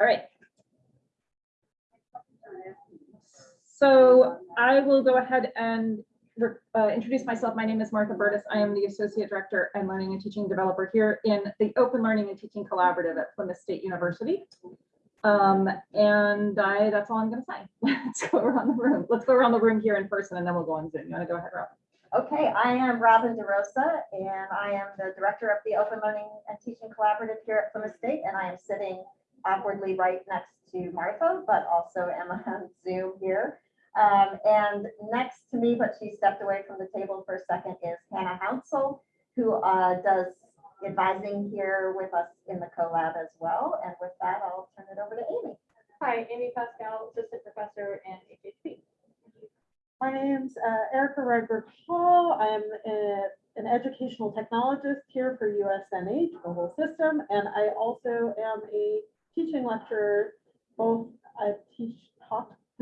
All right. So I will go ahead and uh, introduce myself. My name is Martha Burtis. I am the Associate Director and Learning and Teaching Developer here in the Open Learning and Teaching Collaborative at Plymouth State University. Um, and I, that's all I'm gonna say. Let's go around the room. Let's go around the room here in person and then we'll go on Zoom. You wanna go ahead, Rob? Okay, I am Robin DeRosa, and I am the Director of the Open Learning and Teaching Collaborative here at Plymouth State, and I am sitting awkwardly right next to Martha, but also Emma on Zoom here. Um, and next to me, but she stepped away from the table for a second, is Hannah Hounsel, who uh, does advising here with us in the collab as well. And with that, I'll turn it over to Amy. Hi, Amy Pascal, Assistant Professor in HHP. My name's uh, Erica Redberg Hall. I'm a- an educational technologist here for USNH, the whole system, and I also am a teaching lecturer. Both I teach taught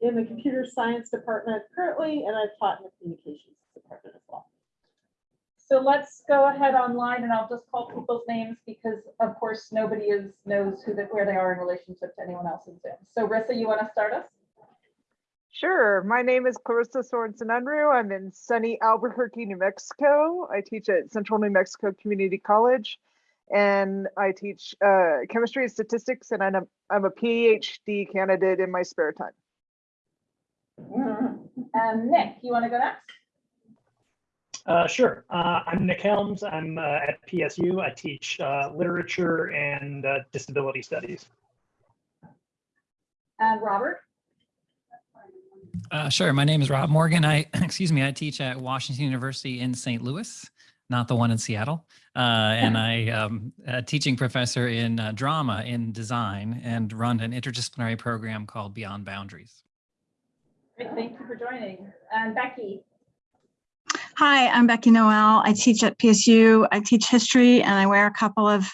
in the computer science department currently, and I've taught in the communications department as well. So let's go ahead online and I'll just call people's names because of course, nobody is, knows who, the- where they are in relationship to anyone else in Zoom. So Rissa, you wanna start us? Sure. My name is Clarissa Sorensen Unruh. I'm in sunny Albuquerque, New Mexico. I teach at Central New Mexico Community College. And I teach uh, chemistry and statistics, and I'm a, I'm a PhD candidate in my spare time. And Nick, you wanna go next? Uh, sure. Uh, I'm Nick Helms. I'm uh, at PSU. I teach uh, literature and uh, disability studies. And Robert? Uh, sure. My name is Rob Morgan. I, excuse me, I teach at Washington University in St. Louis, not the one in Seattle. Uh, and I am a teaching professor in uh, drama in design and run an interdisciplinary program called Beyond Boundaries. Great, thank you for joining. And Becky? Hi, I'm Becky Noel. I teach at PSU. I teach history and I wear a couple of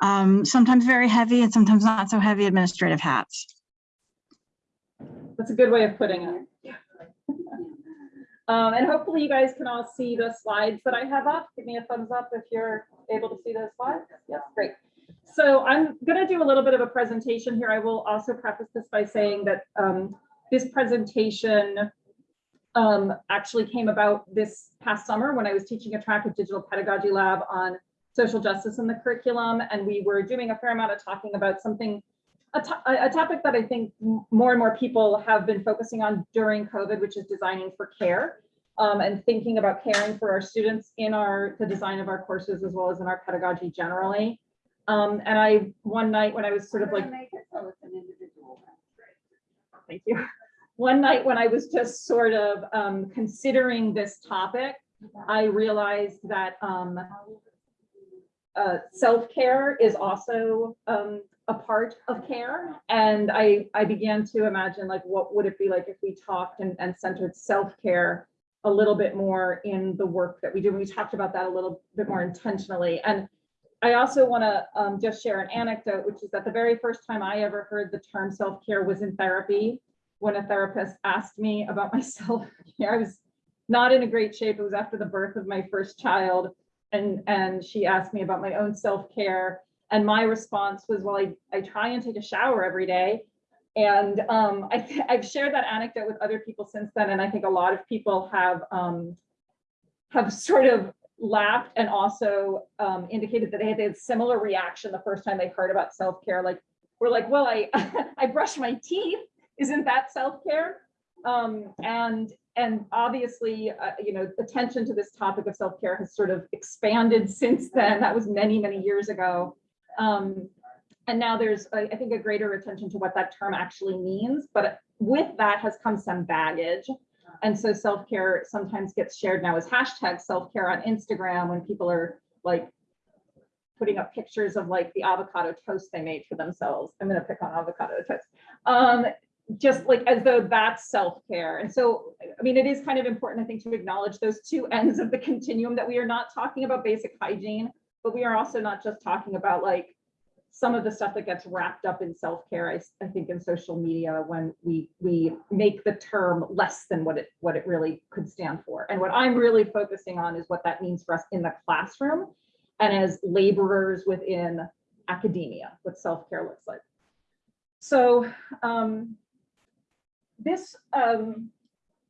um, sometimes very heavy and sometimes not so heavy administrative hats. That's a good way of putting it. Um, and hopefully you guys can all see the slides that I have up. Give me a thumbs up if you're able to see those slides. Yes, great. So I'm gonna do a little bit of a presentation here. I will also preface this by saying that um, this presentation um, actually came about this past summer when I was teaching a track at Digital Pedagogy Lab on social justice in the curriculum. And we were doing a fair amount of talking about something a, to- a topic that I think more and more people have been focusing on during COVID, which is designing for care. um, and thinking about caring for our students in our, the design of our courses as well as in our pedagogy generally. Um, and I, one night when I was sort of like. Thank you. One night when I was just sort of um, considering this topic, I realized that um, uh, self-care is also um, a part of care. And I, I began to imagine like, what would it be like if we talked and, and centered self-care a little bit more in the work that we do. And We talked about that a little bit more intentionally. And I also want to um, just share an anecdote, which is that the very first time I ever heard the term self-care was in therapy, when a therapist asked me about myself. I was not in a great shape. It was after the birth of my first child. And, and she asked me about my own self-care. And my response was, well, I, I try and take a shower every day. And um, I, I've shared that anecdote with other people since then. And I think a lot of people have, um, have sort of laughed and also um, indicated that they had a similar reaction the first time they heard about self-care. Like, we're like, well, I, I brush my teeth. Isn't that self-care? Um, and and obviously, uh, you know, attention to this topic of self-care has sort of expanded since then. That was many, many years ago. Um, and now there's, I think, a greater attention to what that term actually means. But with that has come some baggage. And so self-care sometimes gets shared now as hashtag self-care on Instagram when people are like putting up pictures of like the avocado toast they made for themselves. I'm gonna pick on avocado toast. Um, just like as though that's self-care. And so, I mean, it is kind of important, I think, to acknowledge those two ends of the continuum that we are not talking about basic hygiene, but we are also not just talking about like some of the stuff that gets wrapped up in self-care, I, I think in social media when we we make the term less than what it what it really could stand for. And what I'm really focusing on is what that means for us in the classroom and as laborers within academia, what self-care looks like. So um, this um,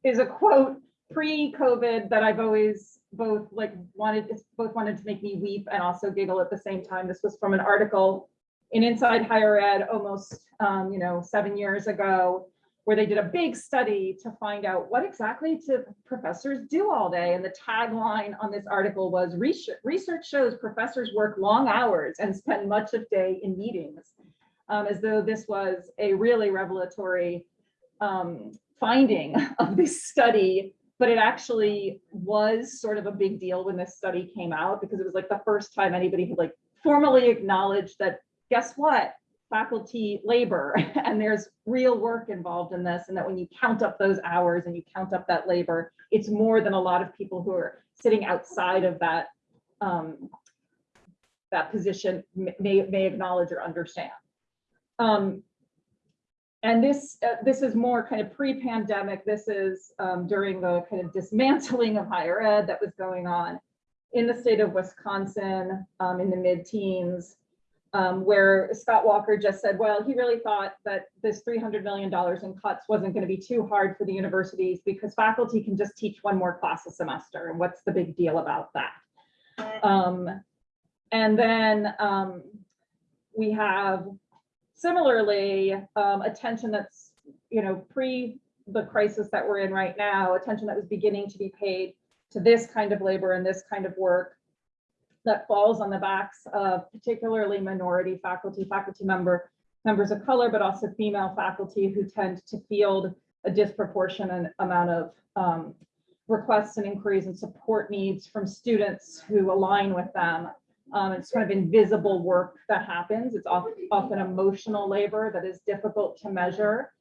is a quote pre-COVID that I've always both like wanted, both wanted to make me weep and also giggle at the same time. This was from an article in Inside Higher Ed almost, um, you know, seven years ago, where they did a big study to find out what exactly do professors do all day. And the tagline on this article was research shows professors work long hours and spend much of day in meetings. Um, as though this was a really revelatory um, finding of this study, but it actually was sort of a big deal when this study came out because it was like the first time anybody had like formally acknowledged that, guess what? Faculty labor and there's real work involved in this and that when you count up those hours and you count up that labor, it's more than a lot of people who are sitting outside of that um, that position may, may acknowledge or understand. Um, and this, uh, this is more kind of pre-pandemic. This is um, during the kind of dismantling of higher ed that was going on in the state of Wisconsin um, in the mid-teens, um, where Scott Walker just said, well, he really thought that this $300 million in cuts wasn't going to be too hard for the universities because faculty can just teach one more class a semester. And what's the big deal about that? Um, and then um, we have Similarly, um, attention that's, you know, pre the crisis that we're in right now, attention that was beginning to be paid to this kind of labor and this kind of work that falls on the backs of particularly minority faculty, faculty member, members of color, but also female faculty who tend to field a disproportionate amount of um, requests and inquiries and support needs from students who align with them um, it's kind of invisible work that happens. It's often, often emotional labor that is difficult to measure.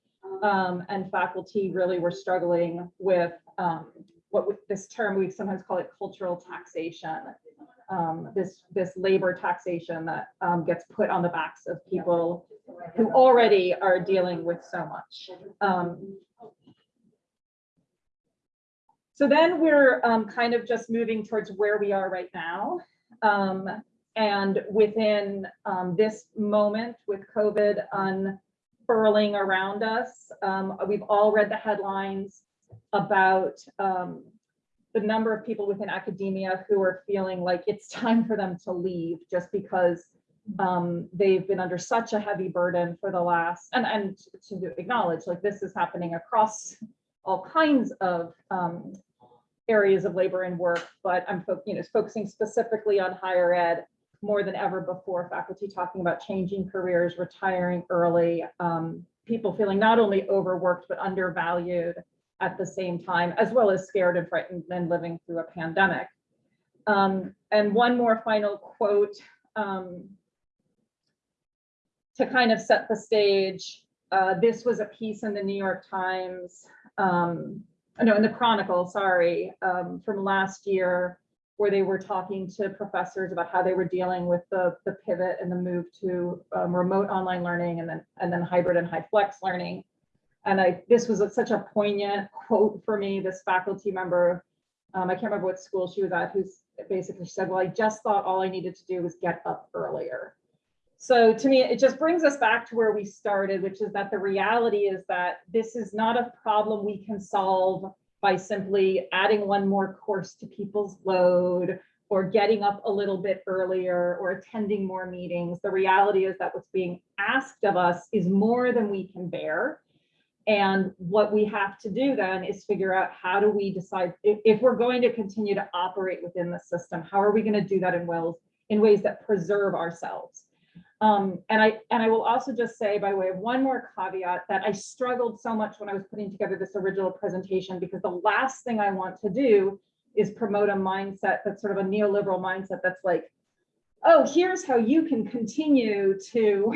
Um, and faculty really were struggling with um, what with this term, we sometimes call it cultural taxation. Um, this, this labor taxation that um, gets put on the backs of people who already are dealing with so much. Um, so then we're kind of just moving towards where we are right now. Um, and within um, this moment with COVID unfurling around us, um, we've all read the headlines about um, the number of people within academia who are feeling like it's time for them to leave just because um, they've been under such a heavy burden for the last, and, and to acknowledge like this is happening across all kinds of um, areas of labor and work, but I'm you know, focusing specifically on higher ed more than ever before, faculty talking about changing careers, retiring early, um, people feeling not only overworked, but undervalued at the same time, as well as scared and frightened and living through a pandemic. Um, and one more final quote um, to kind of set the stage. Uh, this was a piece in the New York Times um, no, in the Chronicle, sorry, um, from last year, where they were talking to professors about how they were dealing with the, the pivot and the move to um, remote online learning and then, and then hybrid and HyFlex learning. And I, this was a, such a poignant quote for me, this faculty member, um, I can't remember what school she was at, who's basically said, well, I just thought all I needed to do was get up earlier. So to me, it just brings us back to where we started, which is that the reality is that this is not a problem we can solve by simply adding one more course to people's load or getting up a little bit earlier or attending more meetings. The reality is that what's being asked of us is more than we can bear. And what we have to do then is figure out how do we decide if, if we're going to continue to operate within the system, how are we going to do that in, wells, in ways that preserve ourselves? Um, and I and I will also just say by way of one more caveat that I struggled so much when I was putting together this original presentation because the last thing I want to do is promote a mindset that's sort of a neoliberal mindset that's like, oh, here's how you can continue to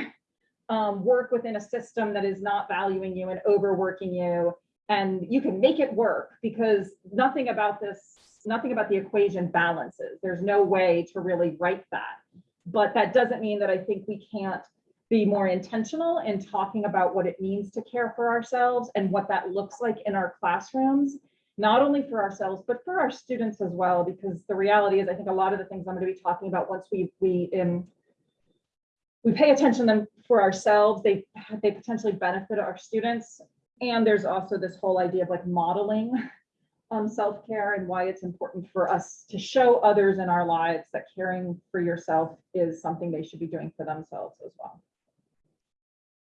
um, work within a system that is not valuing you and overworking you. And you can make it work because nothing about this, nothing about the equation balances. There's no way to really write that. But that doesn't mean that I think we can't be more intentional in talking about what it means to care for ourselves and what that looks like in our classrooms, not only for ourselves, but for our students as well, because the reality is I think a lot of the things I'm going to be talking about once we we um, we pay attention them for ourselves, they, they potentially benefit our students. And there's also this whole idea of like modeling um, self-care and why it's important for us to show others in our lives that caring for yourself is something they should be doing for themselves as well.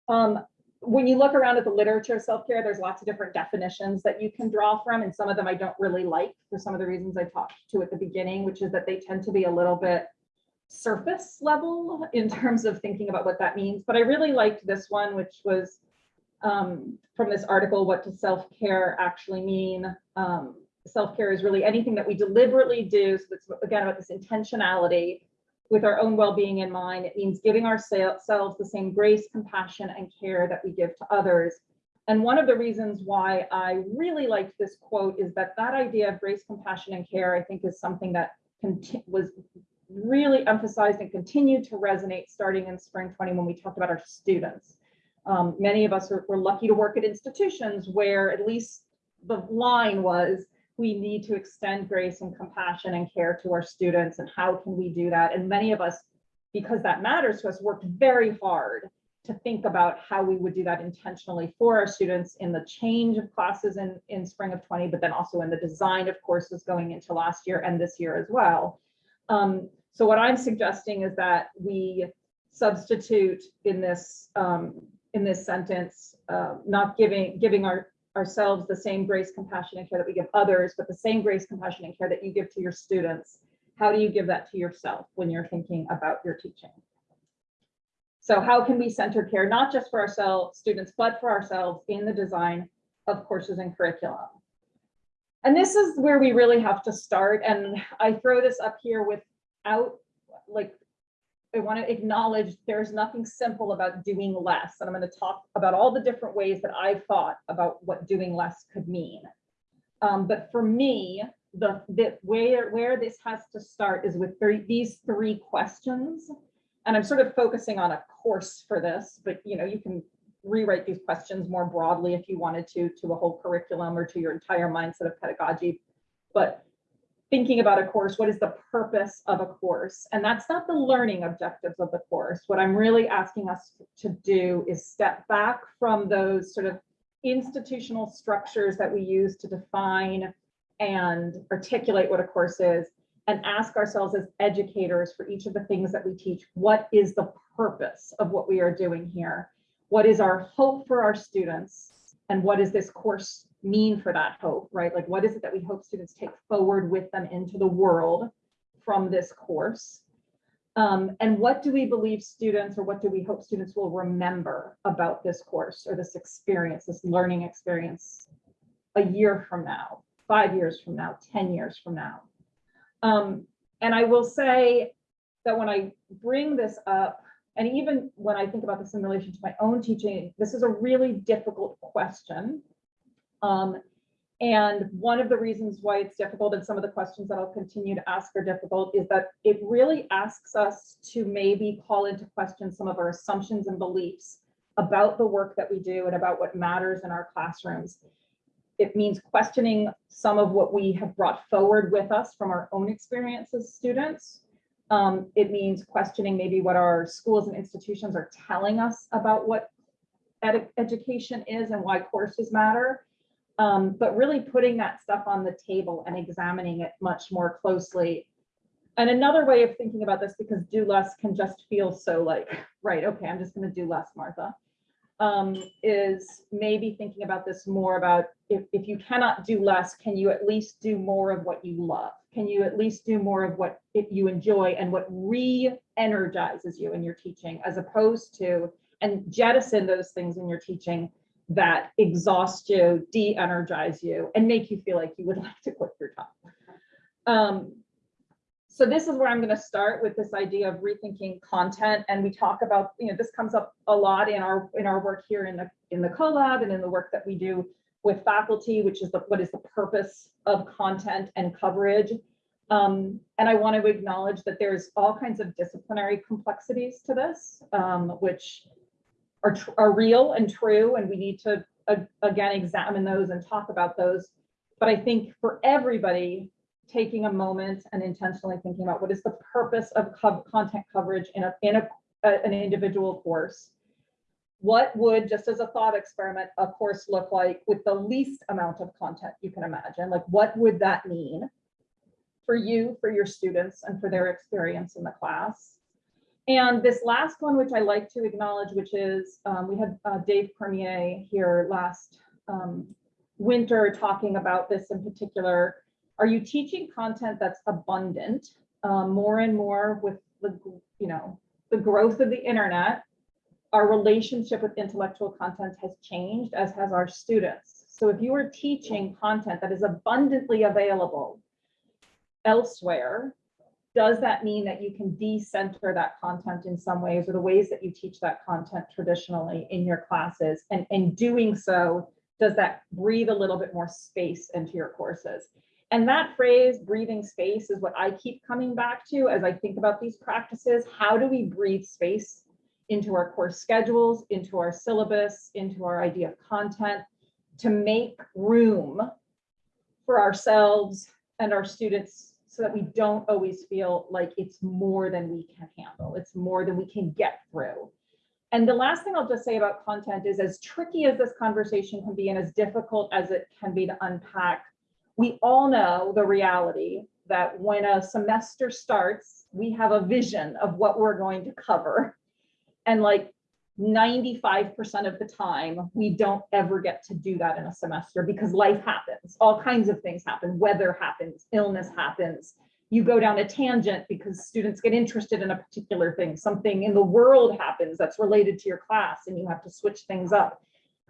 Um, when you look around at the literature of self-care, there's lots of different definitions that you can draw from, and some of them I don't really like for some of the reasons I talked to at the beginning, which is that they tend to be a little bit surface level in terms of thinking about what that means. But I really liked this one, which was um, from this article, what does self-care actually mean? Um, self-care is really anything that we deliberately do. So it's again about this intentionality with our own well-being in mind. It means giving ourselves the same grace, compassion, and care that we give to others. And one of the reasons why I really liked this quote is that that idea of grace, compassion, and care, I think is something that was really emphasized and continued to resonate starting in spring 20 when we talked about our students. Um, many of us are, were lucky to work at institutions where at least the line was we need to extend grace and compassion and care to our students and how can we do that? And many of us because that matters to us worked very hard to think about how we would do that intentionally for our students in the change of classes in in spring of 20 but then also in the design of courses going into last year and this year as well. Um, so what i'm suggesting is that we substitute in this um, in this sentence uh, not giving giving our ourselves the same grace, compassion, and care that we give others, but the same grace, compassion, and care that you give to your students. How do you give that to yourself when you're thinking about your teaching? So how can we center care, not just for ourselves, students, but for ourselves in the design of courses and curriculum? And this is where we really have to start. And I throw this up here without like I want to acknowledge there's nothing simple about doing less. And I'm going to talk about all the different ways that I've thought about what doing less could mean. Um, but for me, the, the where, where this has to start is with three, these three questions. And I'm sort of focusing on a course for this, but you know, you can rewrite these questions more broadly if you wanted to, to a whole curriculum or to your entire mindset of pedagogy. But thinking about a course, what is the purpose of a course? And that's not the learning objectives of the course. What I'm really asking us to do is step back from those sort of institutional structures that we use to define and articulate what a course is and ask ourselves as educators for each of the things that we teach, what is the purpose of what we are doing here? What is our hope for our students? And what is this course mean for that hope, right? Like, what is it that we hope students take forward with them into the world from this course? Um, and what do we believe students or what do we hope students will remember about this course or this experience, this learning experience a year from now, five years from now, 10 years from now? Um, and I will say that when I bring this up, and even when I think about this in relation to my own teaching, this is a really difficult question um, and one of the reasons why it's difficult and some of the questions that I'll continue to ask are difficult is that it really asks us to maybe call into question some of our assumptions and beliefs about the work that we do and about what matters in our classrooms. It means questioning some of what we have brought forward with us from our own experience as students. Um, it means questioning maybe what our schools and institutions are telling us about what ed education is and why courses matter um, but really putting that stuff on the table and examining it much more closely. And another way of thinking about this, because do less can just feel so like, right, okay, I'm just going to do less, Martha, um, is maybe thinking about this more about if, if you cannot do less, can you at least do more of what you love? Can you at least do more of what you enjoy and what re-energizes you in your teaching as opposed to, and jettison those things in your teaching that exhaust you, de-energize you, and make you feel like you would like to quit your job. Um, so this is where I'm going to start with this idea of rethinking content, and we talk about, you know, this comes up a lot in our in our work here in the in the collab and in the work that we do with faculty, which is the what is the purpose of content and coverage. Um, and I want to acknowledge that there's all kinds of disciplinary complexities to this, um, which are, are real and true, and we need to, uh, again, examine those and talk about those. But I think for everybody, taking a moment and intentionally thinking about what is the purpose of co content coverage in a in a, a, an individual course what would, just as a thought experiment, a course look like with the least amount of content you can imagine? Like, what would that mean for you, for your students, and for their experience in the class? And this last one, which I like to acknowledge, which is, um, we had uh, Dave Cormier here last um, winter talking about this in particular. Are you teaching content that's abundant? Um, more and more with the, you know, the growth of the internet, our relationship with intellectual content has changed, as has our students. So if you are teaching content that is abundantly available elsewhere, does that mean that you can decenter that content in some ways or the ways that you teach that content traditionally in your classes? And in doing so, does that breathe a little bit more space into your courses? And that phrase, breathing space, is what I keep coming back to as I think about these practices. How do we breathe space into our course schedules, into our syllabus, into our idea of content to make room for ourselves and our students so that we don't always feel like it's more than we can handle. It's more than we can get through. And the last thing I'll just say about content is as tricky as this conversation can be and as difficult as it can be to unpack, we all know the reality that when a semester starts, we have a vision of what we're going to cover. And like 95% of the time, we don't ever get to do that in a semester because life happens. All kinds of things happen. Weather happens, illness happens. You go down a tangent because students get interested in a particular thing. Something in the world happens that's related to your class and you have to switch things up.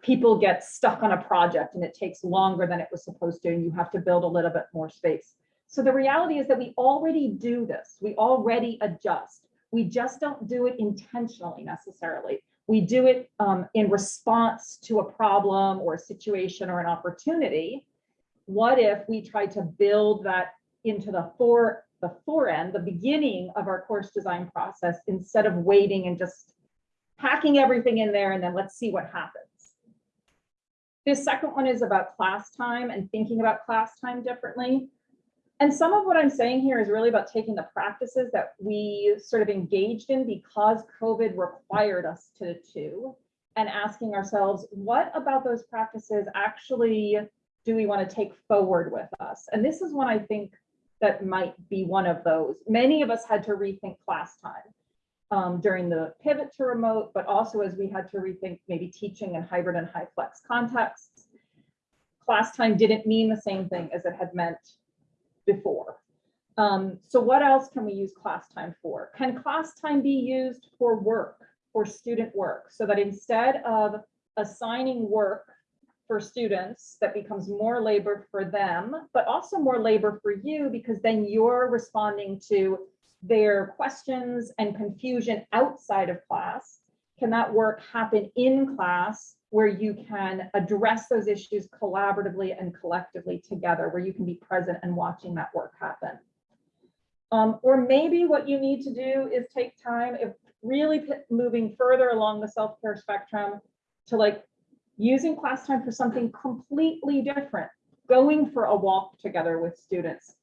People get stuck on a project and it takes longer than it was supposed to and you have to build a little bit more space. So the reality is that we already do this. We already adjust. We just don't do it intentionally necessarily. We do it um, in response to a problem or a situation or an opportunity. What if we try to build that into the fore, the fore end, the beginning of our course design process, instead of waiting and just packing everything in there and then let's see what happens. This second one is about class time and thinking about class time differently. And some of what I'm saying here is really about taking the practices that we sort of engaged in because COVID required us to do and asking ourselves, what about those practices actually do we want to take forward with us? And this is one I think that might be one of those. Many of us had to rethink class time um, during the pivot to remote, but also as we had to rethink maybe teaching in hybrid and HyFlex contexts. Class time didn't mean the same thing as it had meant before. Um, so what else can we use class time for? Can class time be used for work, for student work, so that instead of assigning work for students, that becomes more labor for them, but also more labor for you, because then you're responding to their questions and confusion outside of class. Can that work happen in class where you can address those issues collaboratively and collectively together, where you can be present and watching that work happen. Um, or maybe what you need to do is take time, if really moving further along the self-care spectrum to like using class time for something completely different, going for a walk together with students,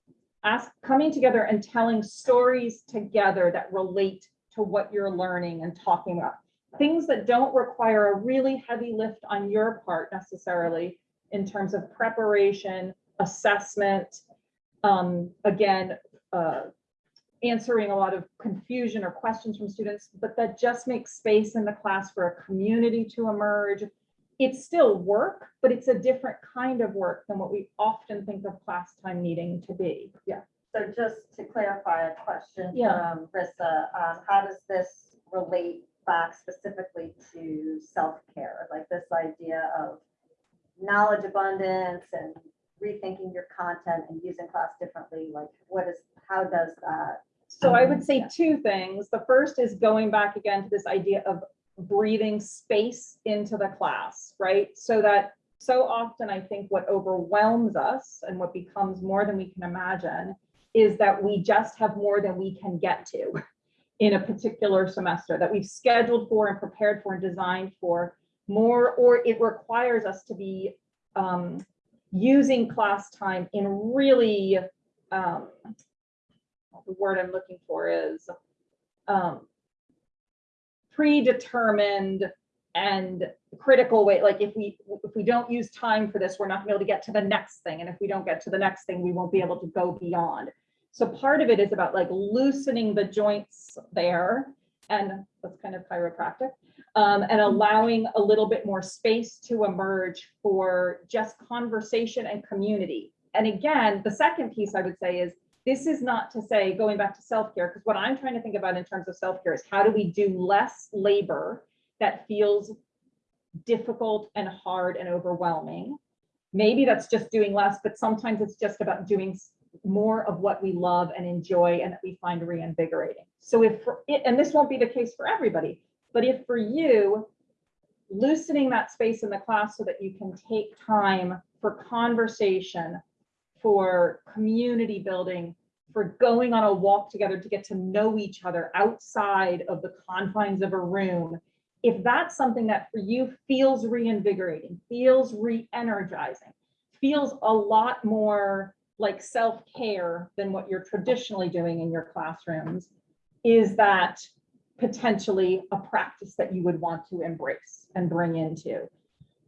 ask, coming together and telling stories together that relate to what you're learning and talking about things that don't require a really heavy lift on your part necessarily in terms of preparation, assessment, um, again, uh, answering a lot of confusion or questions from students, but that just makes space in the class for a community to emerge. It's still work, but it's a different kind of work than what we often think of class time needing to be. Yeah. So just to clarify a question Yeah. from Rissa, um, how does this relate back specifically to self-care? Like this idea of knowledge abundance and rethinking your content and using class differently, like what is, how does that? So I would say two things. The first is going back again to this idea of breathing space into the class, right? So that so often I think what overwhelms us and what becomes more than we can imagine is that we just have more than we can get to in a particular semester that we've scheduled for and prepared for and designed for more, or it requires us to be um, using class time in really, um, the word I'm looking for is um, predetermined and critical way, like if we, if we don't use time for this, we're not gonna be able to get to the next thing. And if we don't get to the next thing, we won't be able to go beyond. So part of it is about like loosening the joints there and that's kind of chiropractic. Um, and allowing a little bit more space to emerge for just conversation and community. And again, the second piece I would say is this is not to say, going back to self-care, because what I'm trying to think about in terms of self-care is how do we do less labor that feels difficult and hard and overwhelming? Maybe that's just doing less, but sometimes it's just about doing more of what we love and enjoy and that we find reinvigorating. So if, for it, and this won't be the case for everybody, but if for you, loosening that space in the class so that you can take time for conversation, for community building, for going on a walk together to get to know each other outside of the confines of a room. If that's something that for you feels reinvigorating, feels re-energizing, feels a lot more like self-care than what you're traditionally doing in your classrooms, is that potentially a practice that you would want to embrace and bring into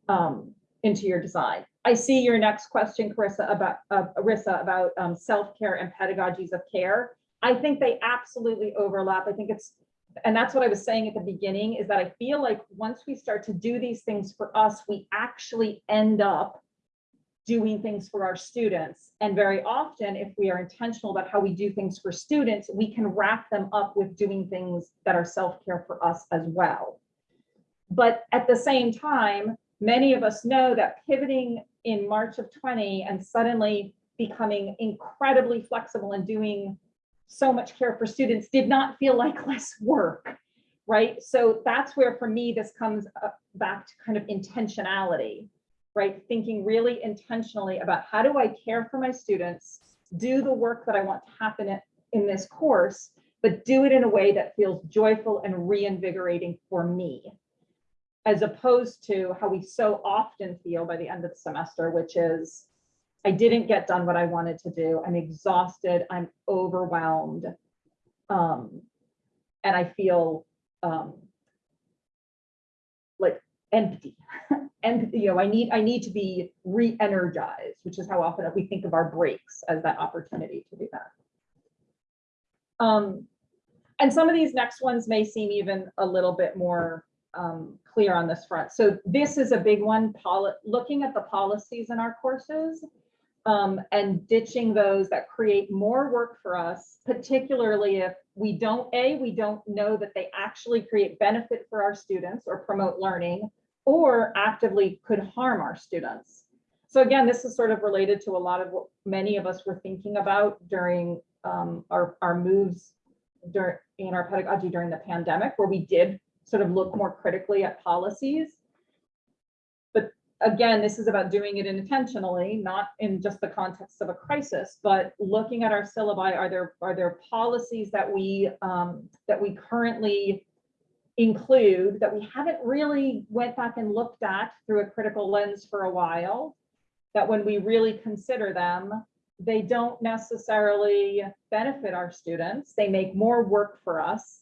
um, into your design. I see your next question, Carissa, about uh, Arissa, about um, self-care and pedagogies of care. I think they absolutely overlap. I think it's, and that's what I was saying at the beginning, is that I feel like once we start to do these things for us, we actually end up doing things for our students. And very often, if we are intentional about how we do things for students, we can wrap them up with doing things that are self-care for us as well. But at the same time, many of us know that pivoting in March of 20 and suddenly becoming incredibly flexible and doing so much care for students did not feel like less work, right? So that's where, for me, this comes uh, back to kind of intentionality, right? Thinking really intentionally about how do I care for my students, do the work that I want to happen in, this course, but do it in a way that feels joyful and reinvigorating for me as opposed to how we so often feel by the end of the semester, which is, I didn't get done what I wanted to do. I'm exhausted. I'm overwhelmed. Um, and I feel um, empty. And, you know, I need, I need to be re-energized, which is how often we think of our breaks as that opportunity to do that. Um, and some of these next ones may seem even a little bit more um, clear on this front. So this is a big one, looking at the policies in our courses um, and ditching those that create more work for us, particularly if we don't, A, we don't know that they actually create benefit for our students or promote learning or actively could harm our students. So again, this is sort of related to a lot of what many of us were thinking about during um, our, our moves during in our pedagogy during the pandemic, where we did sort of look more critically at policies. But again, this is about doing it intentionally, not in just the context of a crisis, but looking at our syllabi, are there, are there policies that we, um, that we currently include that we haven't really went back and looked at through a critical lens for a while, that when we really consider them, they don't necessarily benefit our students. They make more work for us.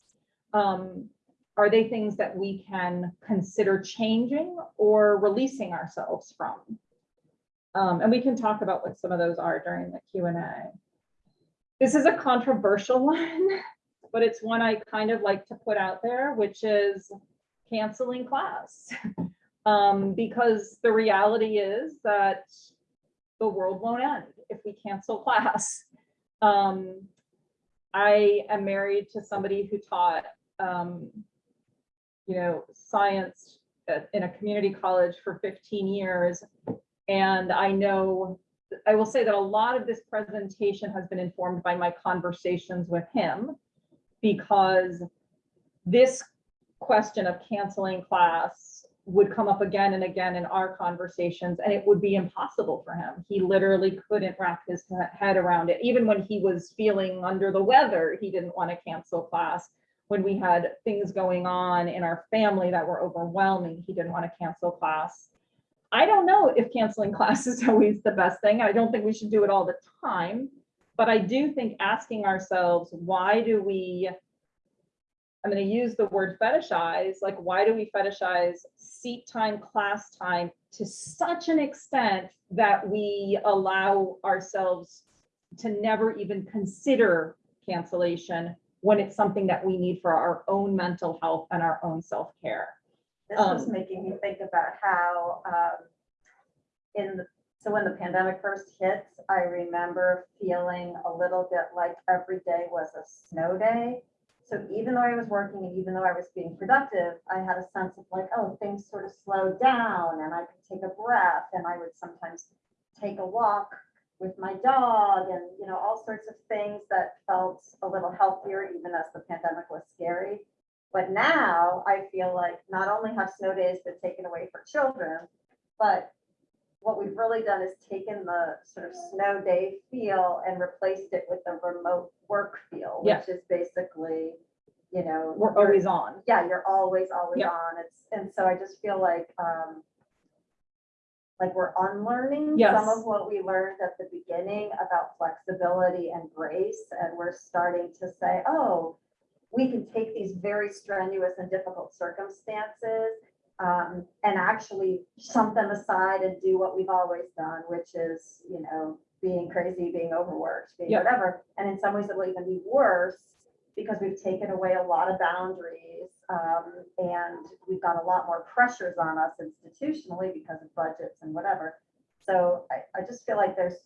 Um, are they things that we can consider changing or releasing ourselves from? Um, and we can talk about what some of those are during the Q and A. This is a controversial one, but it's one I kind of like to put out there, which is canceling class. Um, because the reality is that the world won't end if we cancel class. Um, I am married to somebody who taught, um, you know, science in a community college for 15 years. And I know, I will say that a lot of this presentation has been informed by my conversations with him because this question of canceling class would come up again and again in our conversations and it would be impossible for him. He literally couldn't wrap his head around it. Even when he was feeling under the weather, he didn't want to cancel class. When we had things going on in our family that were overwhelming, he didn't want to cancel class. I don't know if canceling class is always the best thing. I don't think we should do it all the time. But I do think asking ourselves, why do we I'm gonna use the word fetishize, like, why do we fetishize seat time, class time to such an extent that we allow ourselves to never even consider cancellation when it's something that we need for our own mental health and our own self-care? This was Um, making me think about how, um, in, the- so when the pandemic first hit, I remember feeling a little bit like every day was a snow day. So even though I was working and even though I was being productive, I had a sense of like, oh, things sort of slowed down and I could take a breath and I would sometimes take a walk with my dog and, you know, all sorts of things that felt a little healthier even as the pandemic was scary. But now I feel like not only have snow days been taken away for children, but what we've really done is taken the sort of snow day feel and replaced it with the remote work feel, Yeah. which is basically, you know. We're you're- always on. yeah, you're always, always Yeah. on. It's, and so I just feel like, um, like we're unlearning some of what we learned at the beginning about flexibility and grace. And we're starting to say, oh, we can take these very strenuous and difficult circumstances um, and actually shunt them aside and do what we've always done, which is, you know, being crazy, being overworked, being Yeah. whatever. And in some ways, it will even be worse because we've taken away a lot of boundaries um, and we've got a lot more pressures on us institutionally because of budgets and whatever. So I, I just feel like there's,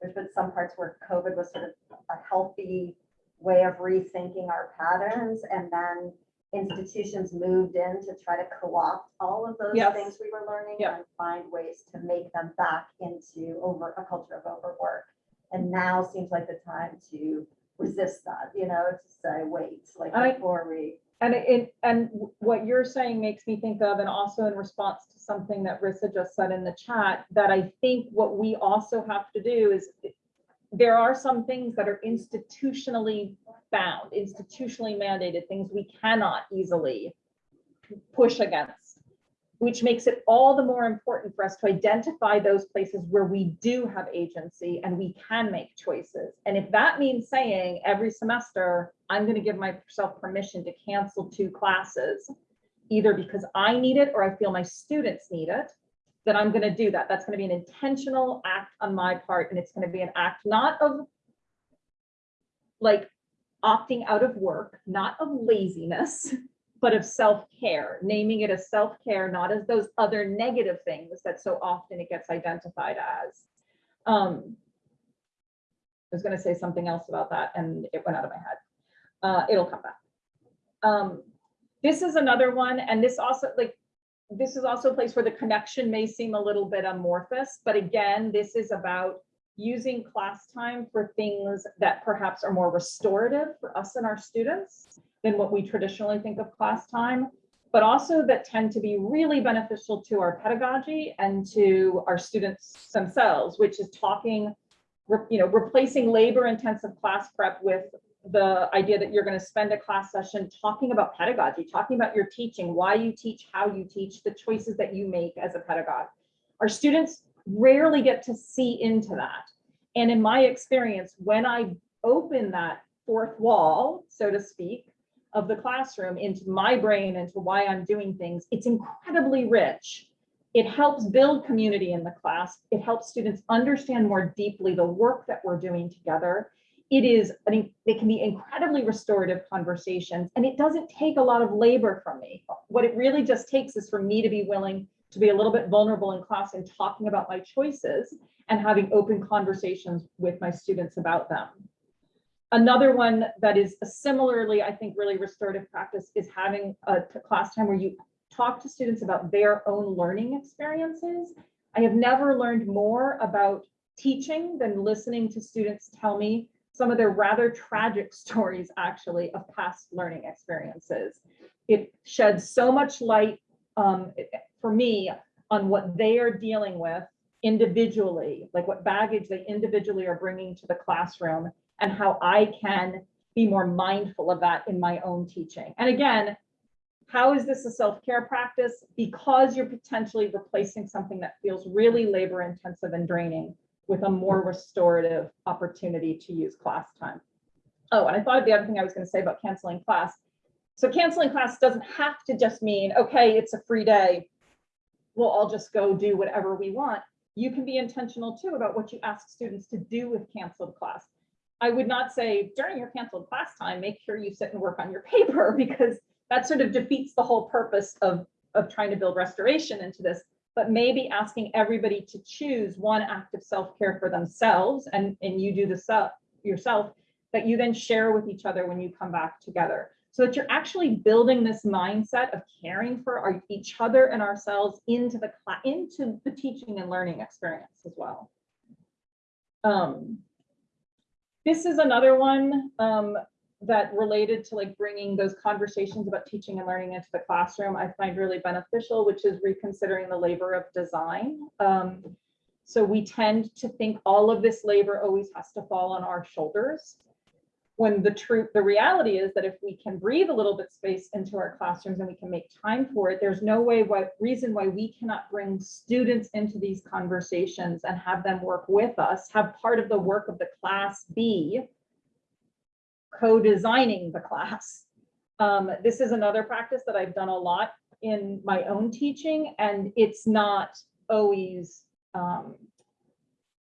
there's been some parts where COVID was sort of a healthy way of rethinking our patterns and then institutions moved in to try to co-opt all of those Yes. things we were learning Yeah. and find ways to make them back into over a culture of overwork. And now seems like the time to resist that, you know, to say, wait, like I- before we. And it, and what you're saying makes me think of, and also in response to something that Rissa just said in the chat, that I think what we also have to do is there are some things that are institutionally bound, institutionally mandated, things we cannot easily push against, which makes it all the more important for us to identify those places where we do have agency and we can make choices. And if that means saying every semester, I'm going to give myself permission to cancel two classes, either because I need it or I feel my students need it, then I'm going to do that. That's going to be an intentional act on my part. And it's going to be an act not of like opting out of work, not of laziness, but of self-care, naming it as self-care, not as those other negative things that so often it gets identified as. Um, I was gonna say something else about that and it went out of my head. Uh, it'll come back. Um, this is another one, and this also, like, this is also a place where the connection may seem a little bit amorphous, but again, this is about using class time for things that perhaps are more restorative for us and our students than what we traditionally think of class time, but also that tend to be really beneficial to our pedagogy and to our students themselves, which is talking, you know, replacing labor intensive class prep with the idea that you're going to spend a class session talking about pedagogy, talking about your teaching, why you teach, how you teach, the choices that you make as a pedagogue. Our students rarely get to see into that. And in my experience, when I open that fourth wall, so to speak, of the classroom into my brain, into why I'm doing things, it's incredibly rich. It helps build community in the class. It helps students understand more deeply the work that we're doing together. It is, I mean, they can be incredibly restorative conversations and it doesn't take a lot of labor from me. What it really just takes is for me to be willing to be a little bit vulnerable in class and talking about my choices and having open conversations with my students about them. Another one that is a similarly, I think, really restorative practice is having a class time where you talk to students about their own learning experiences. I have never learned more about teaching than listening to students tell me some of their rather tragic stories, actually, of past learning experiences. It sheds so much light um, for me on what they are dealing with individually, like what baggage they individually are bringing to the classroom and how I can be more mindful of that in my own teaching. And again, how is this a self-care practice? Because you're potentially replacing something that feels really labor intensive and draining with a more restorative opportunity to use class time. Oh, and I thought of the other thing I was going to say about canceling class. So canceling class doesn't have to just mean, okay, it's a free day. We'll all just go do whatever we want. You can be intentional too about what you ask students to do with canceled class. I would not say during your canceled class time, make sure you sit and work on your paper because that sort of defeats the whole purpose of, of trying to build restoration into this. But maybe asking everybody to choose one act of self-care for themselves and, and you do self yourself that you then share with each other when you come back together. So that you're actually building this mindset of caring for our, each other and ourselves into the into the teaching and learning experience as well. Um, this is another one um, that related to like bringing those conversations about teaching and learning into the classroom, I find really beneficial, which is reconsidering the labor of design. Um, so we tend to think all of this labor always has to fall on our shoulders. When the truth, the reality is that if we can breathe a little bit space into our classrooms and we can make time for it, there's no way, why, reason why we cannot bring students into these conversations and have them work with us, have part of the work of the class be co-designing the class. Um, this is another practice that I've done a lot in my own teaching, and it's not always um,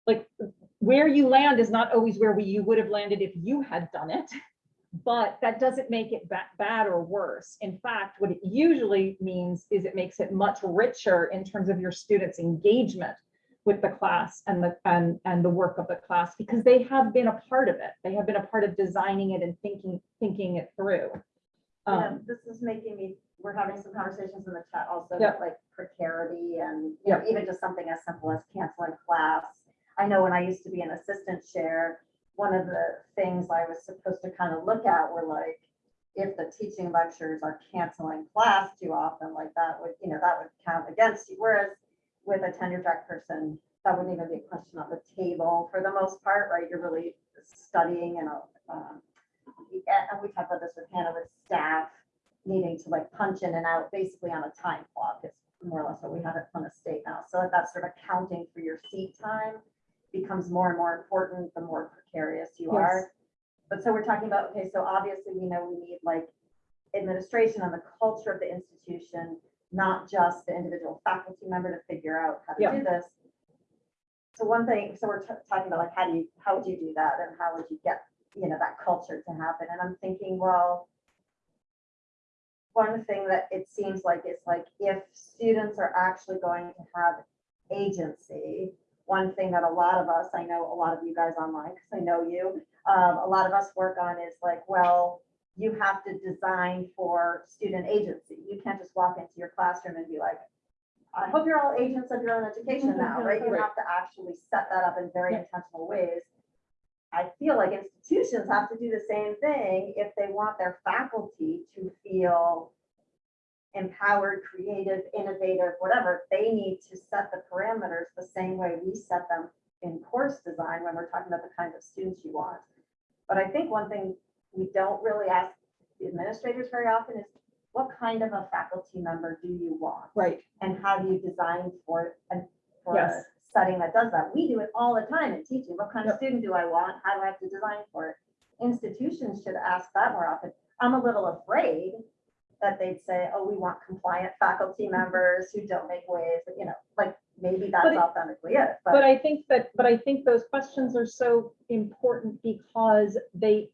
like where you land is not always where we, you would have landed if you had done it. But that doesn't make it ba- bad or worse. In fact, what it usually means is it makes it much richer in terms of your students' engagement with the class and the and and the work of the class because they have been a part of it. They have been a part of designing it and thinking thinking it through. Yeah, Um, this is making me, we're having some conversations in the chat also, about, like precarity and, you know, even just something as simple as canceling class. I know when I used to be an assistant chair, one of the things I was supposed to kind of look at were like, if the teaching lectures are canceling class too often, like that would, you know, that would count against you. Whereas with a tenure track person, that wouldn't even be a question on the table for the most part, right? You're really studying and, um, and we talked about this with Hannah with staff needing to like punch in and out basically on a time clock. It's more or less what we have at Plymouth State now. So that sort of counting for your seat time becomes more and more important the more precarious you Yes. are. But so we're talking about, okay, so obviously we know we need like administration and the culture of the institution, not just the individual faculty member to figure out how Yeah. to do this. So one thing, so we're talking about like, how do you, how would you do that and how would you get, you know, that culture to happen? And I'm thinking, well, one thing that it seems like is like if students are actually going to have agency, one thing that a lot of us, I know a lot of you guys online, because I know you, um, a lot of us work on is like, well, you have to design for student agency. You can't just walk into your classroom and be like, I hope you're all agents of your own education now, right? You have to actually set that up in very intentional ways. I feel like institutions have to do the same thing if they want their faculty to feel empowered, creative, innovative, whatever. They need to set the parameters the same way we set them in course design when we're talking about the kinds of students you want. But I think one thing we don't really ask the administrators very often is, what kind of a faculty member do you want? Right, And how do you design for, a- for a Yes. setting that does that? We do it all the time in teaching. What kind of student do I want? How do I have to design for it? Institutions should ask that more often. I'm a little afraid that they'd say, oh, we want compliant faculty mm-hmm. members who don't make waves, you know, like, maybe that's But it- authentically it, but but I think that, but I think those questions are so important because they,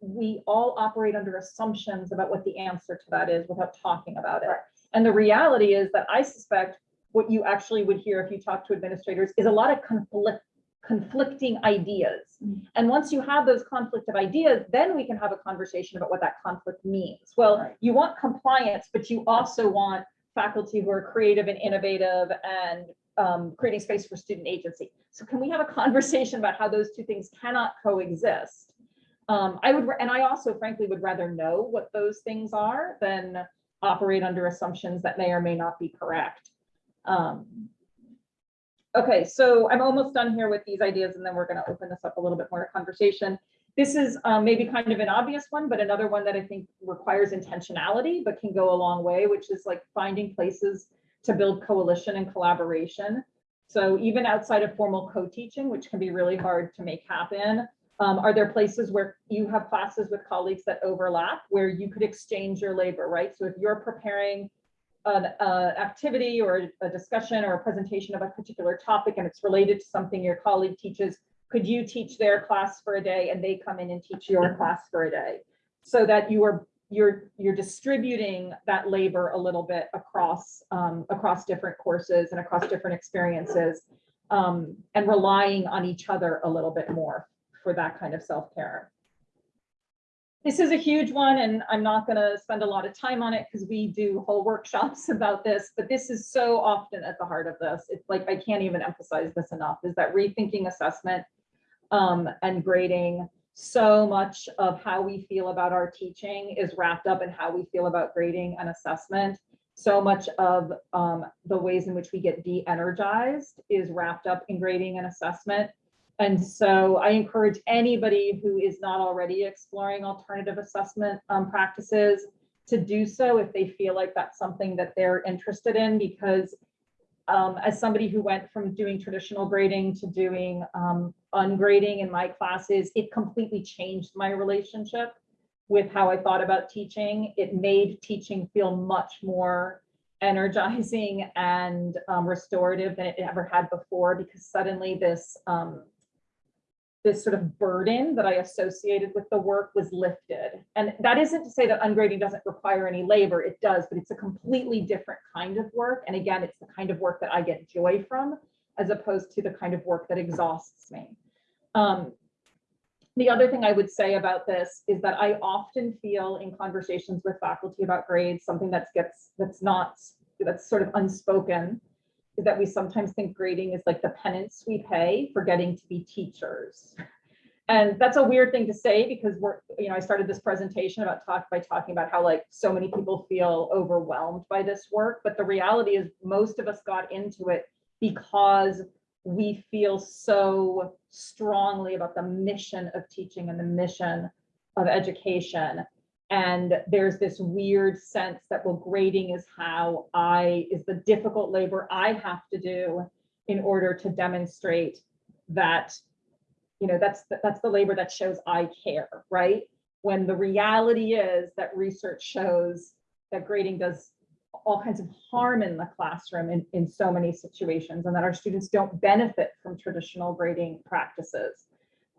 we all operate under assumptions about what the answer to that is without talking about it. Right. And the reality is that I suspect what you actually would hear if you talk to administrators is a lot of conflict, conflicting ideas. Mm. And once you have those conflict of ideas, then we can have a conversation about what that conflict means. Well, Right. you want compliance, but you also want faculty who are creative and innovative and um, creating space for student agency. So can we have a conversation about how those two things cannot coexist? Um, I would, and I also frankly would rather know what those things are than operate under assumptions that may or may not be correct. Um, Okay, so I'm almost done here with these ideas and then we're gonna open this up a little bit more conversation. This is um, maybe kind of an obvious one, but another one that I think requires intentionality, but can go a long way, which is like finding places to build coalition and collaboration. So even outside of formal co-teaching, which can be really hard to make happen, Um, are there places where you have classes with colleagues that overlap where you could exchange your labor, right? So if you're preparing an uh, activity or a discussion or a presentation of a particular topic and it's related to something your colleague teaches, could you teach their class for a day and they come in and teach your class for a day? So that you are you're you're distributing that labor a little bit across um, across different courses and across different experiences um, and relying on each other a little bit more for that kind of self-care. This is a huge one and I'm not gonna spend a lot of time on it because we do whole workshops about this, but this is so often at the heart of this. It's like, I can't even emphasize this enough, is that rethinking assessment um, and grading so much of how we feel about our teaching is wrapped up in how we feel about grading and assessment. So much of um, the ways in which we get de-energized is wrapped up in grading and assessment. And so I encourage anybody who is not already exploring alternative assessment um, practices to do so if they feel like that's something that they're interested in, because um, as somebody who went from doing traditional grading to doing um, ungrading in my classes, it completely changed my relationship with how I thought about teaching. It made teaching feel much more energizing and um, restorative than it ever had before because suddenly this um, this sort of burden that I associated with the work was lifted. And that isn't to say that ungrading doesn't require any labor, it does, but it's a completely different kind of work. And again, it's the kind of work that I get joy from, as opposed to the kind of work that exhausts me. Um, the other thing I would say about this is that I often feel in conversations with faculty about grades, something that gets, that's not, that's sort of unspoken, is that we sometimes think grading is like the penance we pay for getting to be teachers. And that's a weird thing to say because we're, you know, I started this presentation about talk by talking about how like so many people feel overwhelmed by this work. But the reality is most of us got into it because we feel so strongly about the mission of teaching and the mission of education and there's this weird sense that, well, grading is how I, is the difficult labor I have to do in order to demonstrate that, you know, that's, the- that's the labor that shows I care, right? When the reality is that research shows that grading does all kinds of harm in the classroom in, in so many situations and that our students don't benefit from traditional grading practices.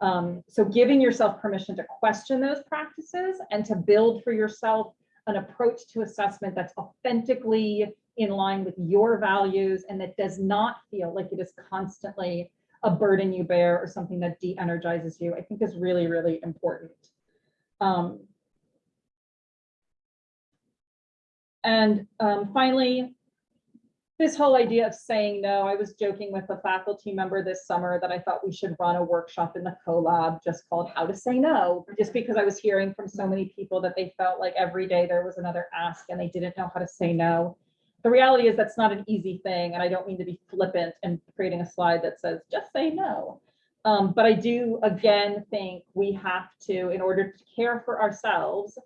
Um, so giving yourself permission to question those practices and to build for yourself an approach to assessment that's authentically in line with your values and that does not feel like it is constantly a burden you bear or something that de-energizes you, I think is really, really important. Um, and um, finally, this whole idea of saying no, I was joking with a faculty member this summer that I thought we should run a workshop in the collab just called how to say no, just because I was hearing from so many people that they felt like every day there was another ask and they didn't know how to say no. The reality is that's not an easy thing. And I don't mean to be flippant and creating a slide that says, just say no. Um, but I do again think we have to, in order to care for ourselves,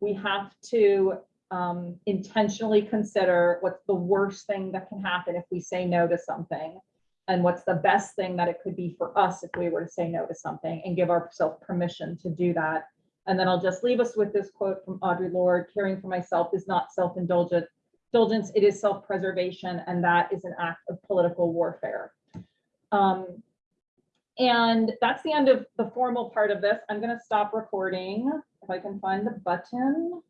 we have to um, intentionally consider what's the worst thing that can happen if we say no to something and what's the best thing that it could be for us if we were to say no to something and give ourselves permission to do that. And then I'll just leave us with this quote from Audre Lorde, caring for myself is not self-indulgent, indulgence, it is self-preservation, and that is an act of political warfare. Um, and that's the end of the formal part of this. I'm gonna stop recording if I can find the button.